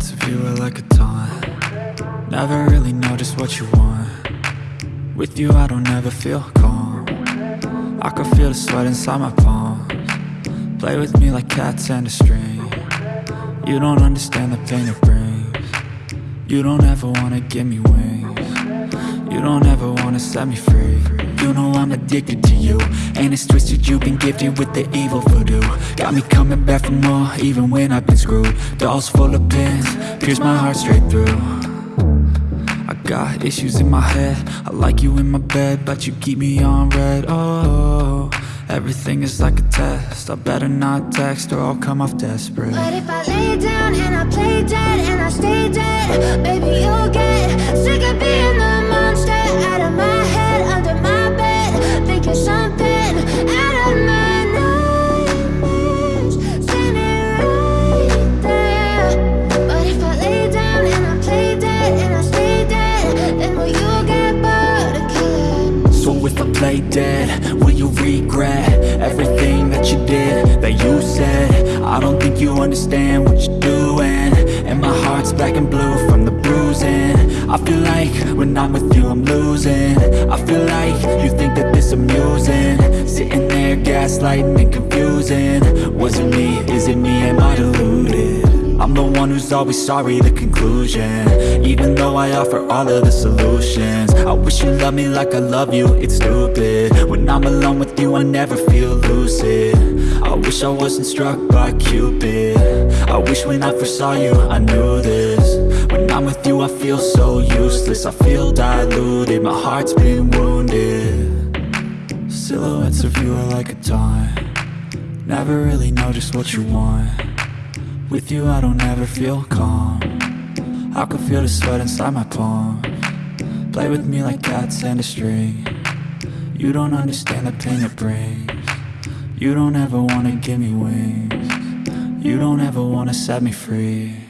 Silhouettes of you are like a taunt. Never really know just what you want. With you I don't ever feel calm. I can feel the sweat inside my palms. Play with me like cats and a string. You don't understand the pain it brings. You don't ever wanna give me wings You don't ever wanna set me free. You know I'm addicted to you And it's twisted. You've been gifted with the evil voodoo. Got me coming back for more even when I've been screwed. Dolls full of pins, pierce my heart straight through. I got issues in my head. I like you in my bed But you keep me on red, oh Everything is like a test. I better not text or I'll come off desperate. But if I lay down and I play dead and I stay play dead, will you regret Everything that you did, that you said? I don't think you understand what you're doing. And my heart's black and blue from the bruising. I feel like when I'm with you I'm losing. I feel like you think that this amusing. Sitting there gaslighting and confusing. Was it me, is it me, am I deluded? I'm the one who's always sorry, the conclusion. Even though I offer all of the solutions I wish you loved me like I love you, it's stupid. When I'm alone with you, I never feel lucid. I wish I wasn't struck by Cupid. I wish when I first saw you, I knew this. When I'm with you, I feel so useless. I feel diluted, my heart's been wounded. Silhouettes of you are like a taunt Never really know just what you want with you I don't ever feel calm. I can feel the sweat inside my palm. Play with me like cats and a string. You don't understand the pain it brings. You don't ever wanna give me wings. You don't ever wanna set me free